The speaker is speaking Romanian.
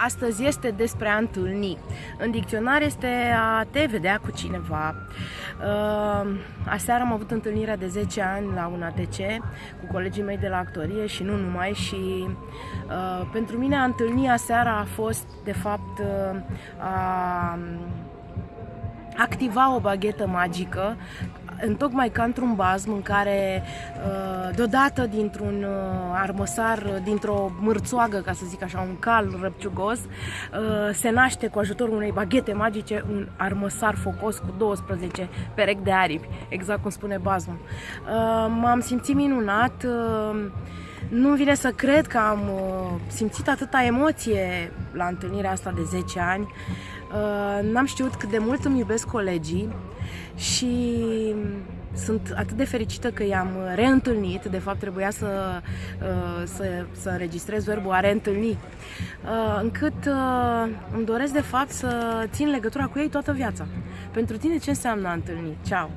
Astăzi este despre a întâlni. În dicționar este a te vedea cu cineva. Uh, aseară am avut întâlnirea de 10 ani la un ATC cu colegii mei de la actorie și nu numai și uh, pentru mine a întâlni aseara a fost de fapt uh, a activa o baghetă magică întocmai ca într-un bazm în care uh, deodată dintr-un uh, armăsar, dintr-o mârțoagă, ca să zic așa, un cal răpciugos, uh, se naște cu ajutorul unei baghete magice un armăsar focos cu 12 perechi de aripi, exact cum spune bazmul. M-am simțit minunat, nu vine să cred că am simțit atâta emoție la întâlnirea asta de 10 ani. N-am știut cât de mult îmi iubesc colegii și sunt atât de fericită că i-am reîntâlnit, de fapt trebuia să, uh, să, să înregistrez verbul a reîntâlni, uh, încât uh, îmi doresc de fapt să țin legătura cu ei toată viața. Pentru tine ce înseamnă a întâlni? Ceau!